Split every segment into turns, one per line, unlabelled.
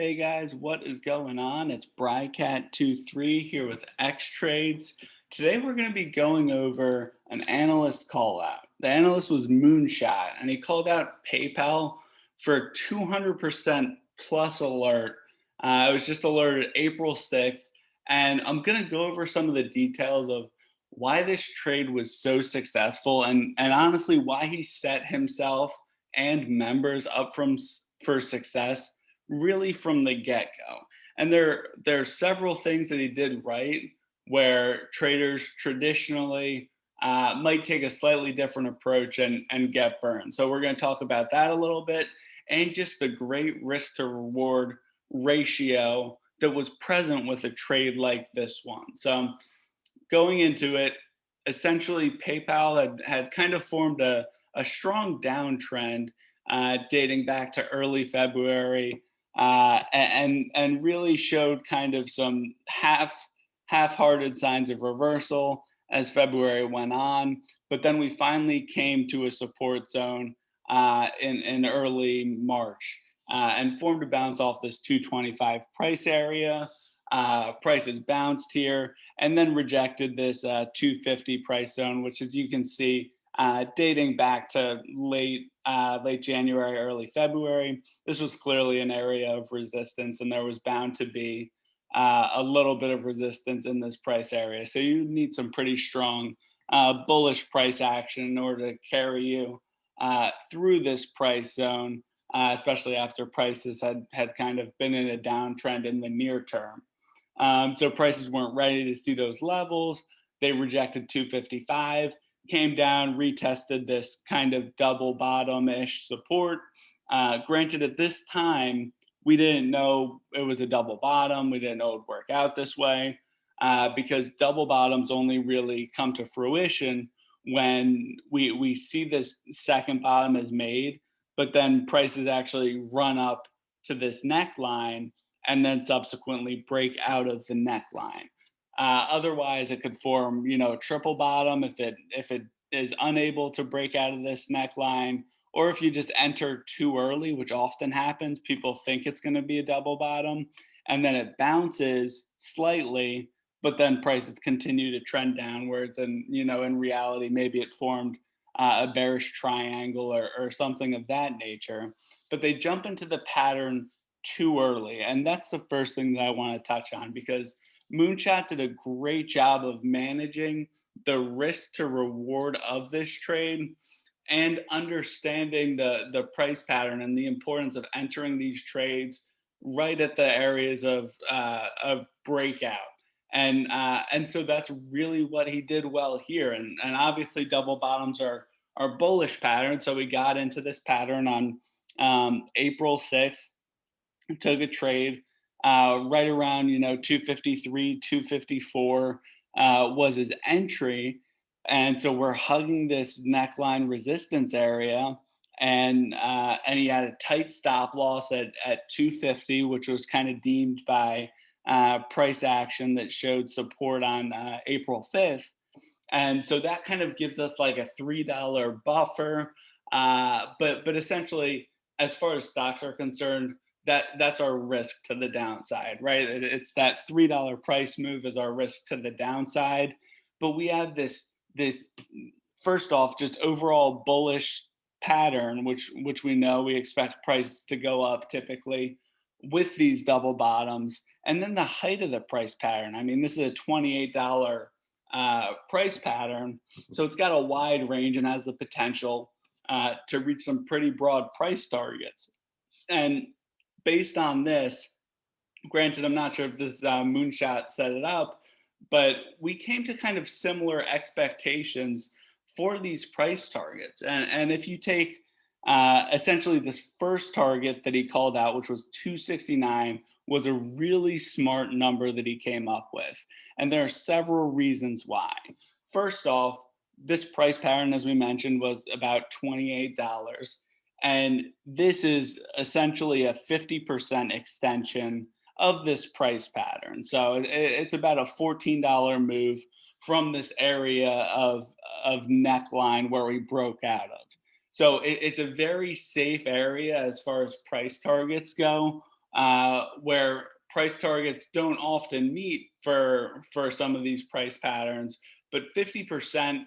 Hey guys, what is going on? It's Brycat23 here with X Trades. Today we're going to be going over an analyst call out. The analyst was Moonshot and he called out PayPal for 200% plus alert. Uh, it was just alerted April 6th and I'm going to go over some of the details of why this trade was so successful and, and honestly why he set himself and members up from for success really from the get-go. And there, there are several things that he did right where traders traditionally uh, might take a slightly different approach and, and get burned. So we're going to talk about that a little bit and just the great risk to reward ratio that was present with a trade like this one. So going into it, essentially PayPal had, had kind of formed a, a strong downtrend uh, dating back to early February uh, and and really showed kind of some half half-hearted signs of reversal as February went on. But then we finally came to a support zone uh, in in early March uh, and formed a bounce off this 225 price area. Uh, prices bounced here and then rejected this uh, 250 price zone, which as you can see, uh, dating back to late uh, late January, early February. This was clearly an area of resistance and there was bound to be uh, a little bit of resistance in this price area. So you need some pretty strong uh, bullish price action in order to carry you uh, through this price zone, uh, especially after prices had, had kind of been in a downtrend in the near term. Um, so prices weren't ready to see those levels. They rejected 255 came down, retested this kind of double bottom-ish support. Uh, granted, at this time, we didn't know it was a double bottom. We didn't know it would work out this way uh, because double bottoms only really come to fruition when we, we see this second bottom is made, but then prices actually run up to this neckline and then subsequently break out of the neckline. Uh, otherwise, it could form, you know, a triple bottom if it if it is unable to break out of this neckline, or if you just enter too early, which often happens. People think it's going to be a double bottom, and then it bounces slightly, but then prices continue to trend downwards. And you know, in reality, maybe it formed uh, a bearish triangle or, or something of that nature. But they jump into the pattern too early, and that's the first thing that I want to touch on because Moonshot did a great job of managing the risk to reward of this trade and understanding the, the price pattern and the importance of entering these trades right at the areas of, uh, of breakout. And, uh, and so that's really what he did well here. And, and obviously double bottoms are, are bullish patterns. So we got into this pattern on um, April 6th, took a trade uh, right around, you know, 253, 254 uh, was his entry. And so we're hugging this neckline resistance area and uh, and he had a tight stop loss at, at 250, which was kind of deemed by uh, price action that showed support on uh, April 5th. And so that kind of gives us like a $3 buffer. Uh, but, but essentially, as far as stocks are concerned, that that's our risk to the downside, right? It's that three dollar price move is our risk to the downside, but we have this this first off just overall bullish pattern, which which we know we expect prices to go up typically with these double bottoms, and then the height of the price pattern. I mean, this is a twenty eight dollar uh, price pattern, so it's got a wide range and has the potential uh, to reach some pretty broad price targets. And based on this, granted, I'm not sure if this uh, moonshot set it up, but we came to kind of similar expectations for these price targets. And, and if you take uh, essentially this first target that he called out, which was 269, was a really smart number that he came up with. And there are several reasons why. First off, this price pattern, as we mentioned, was about $28. And this is essentially a 50% extension of this price pattern. So it's about a $14 move from this area of, of neckline where we broke out of. So it's a very safe area as far as price targets go uh, where price targets don't often meet for for some of these price patterns, but 50%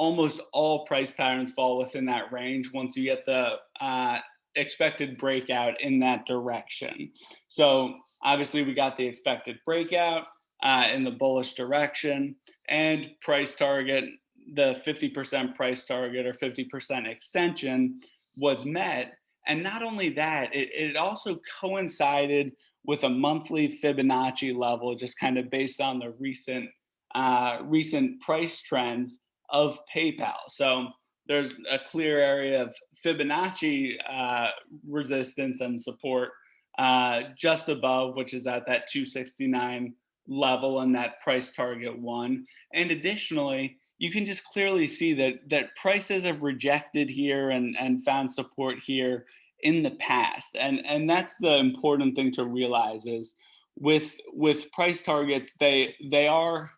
almost all price patterns fall within that range once you get the uh, expected breakout in that direction. So obviously we got the expected breakout uh, in the bullish direction and price target, the 50% price target or 50% extension was met. And not only that, it, it also coincided with a monthly Fibonacci level, just kind of based on the recent uh, recent price trends of PayPal. So there's a clear area of Fibonacci uh, resistance and support uh, just above, which is at that 269 level and that price target one. And additionally, you can just clearly see that that prices have rejected here and, and found support here in the past. And, and that's the important thing to realize is with with price targets, they they are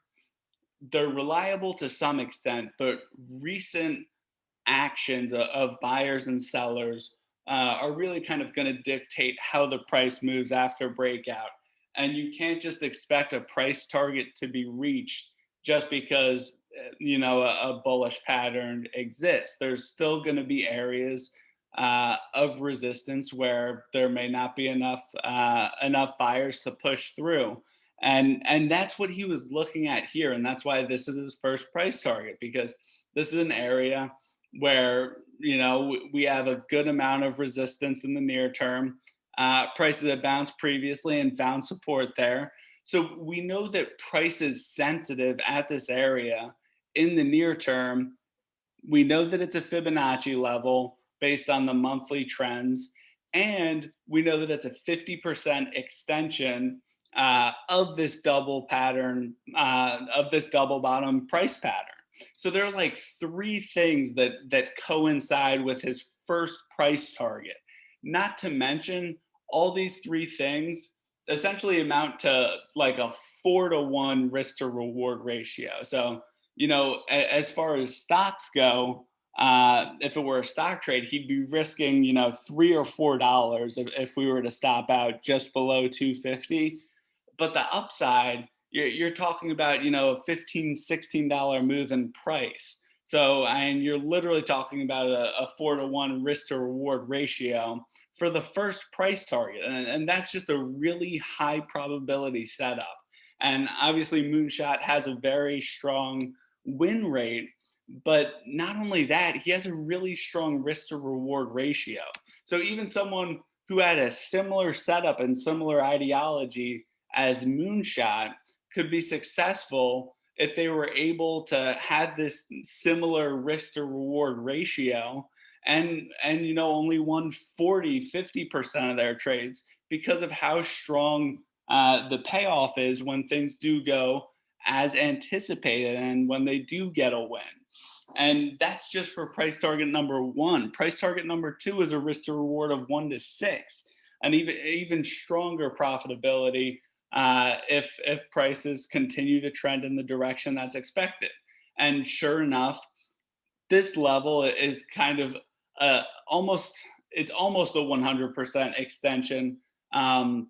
they're reliable to some extent, but recent actions of buyers and sellers uh, are really kind of going to dictate how the price moves after breakout. And you can't just expect a price target to be reached just because uh, you know a, a bullish pattern exists. There's still going to be areas uh, of resistance where there may not be enough uh, enough buyers to push through. And, and that's what he was looking at here. And that's why this is his first price target, because this is an area where, you know, we have a good amount of resistance in the near term. Uh, prices have bounced previously and found support there. So we know that price is sensitive at this area in the near term. We know that it's a Fibonacci level based on the monthly trends. And we know that it's a 50% extension uh, of this double pattern, uh, of this double bottom price pattern. So there are like three things that, that coincide with his first price target. Not to mention all these three things essentially amount to like a four to one risk to reward ratio. So, you know, as far as stocks go, uh, if it were a stock trade, he'd be risking, you know, three or four dollars if, if we were to stop out just below 250 but the upside, you're, you're talking about, you know, a 15, $16 move in price. So, and you're literally talking about a, a, four to one risk to reward ratio for the first price target. And, and that's just a really high probability setup. And obviously Moonshot has a very strong win rate, but not only that, he has a really strong risk to reward ratio. So even someone who had a similar setup and similar ideology as Moonshot could be successful if they were able to have this similar risk to reward ratio and and you know only won 40 50% of their trades because of how strong uh, the payoff is when things do go as anticipated and when they do get a win. And that's just for price target number one. Price target number two is a risk to reward of one to six and even even stronger profitability uh, if if prices continue to trend in the direction that's expected. And sure enough, this level is kind of uh, almost it's almost a 100% extension um,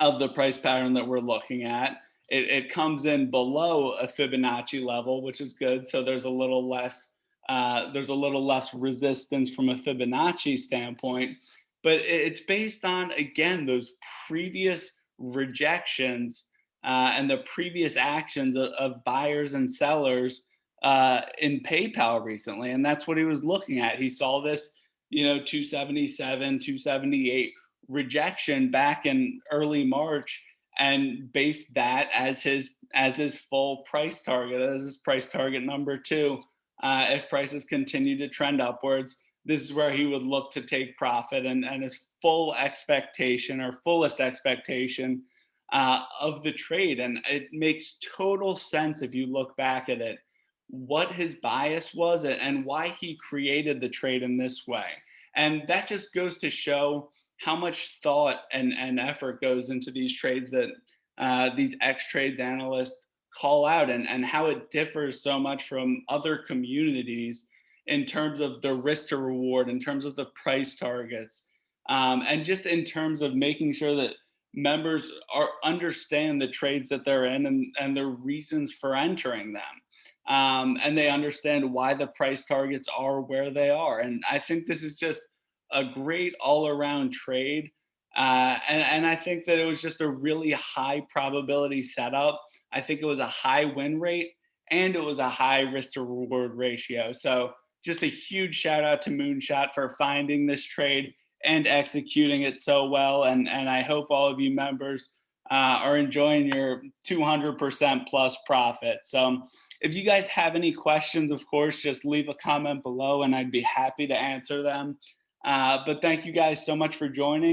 of the price pattern that we're looking at. It, it, comes in below a Fibonacci level, which is good. So there's a little less uh, there's a little less resistance from a Fibonacci standpoint, but it's based on again those previous rejections uh, and the previous actions of, of buyers and sellers uh, in PayPal recently. And that's what he was looking at. He saw this, you know, 277, 278 rejection back in early March and based that as his as his full price target, as his price target number two. Uh, if prices continue to trend upwards, this is where he would look to take profit and, and his full expectation or fullest expectation uh, of the trade. And it makes total sense if you look back at it, what his bias was and why he created the trade in this way. And that just goes to show how much thought and, and effort goes into these trades that uh, these X trades analysts call out and, and how it differs so much from other communities in terms of the risk to reward, in terms of the price targets. um, and just in terms of making sure that members are understand the trades that they're in and, and the reasons for entering them. Um, and they understand why the price targets are where they are. And I think this is just a great all around trade. Uh, and, and I think that it was just a really high probability setup. I think it was a high win rate and it was a high risk to reward ratio. So just a huge shout out to Moonshot for finding this trade and executing it so well. And, and I hope all of you members uh, are enjoying your 200% plus profit. So if you guys have any questions, of course, just leave a comment below and I'd be happy to answer them. Uh, but thank you guys so much for joining.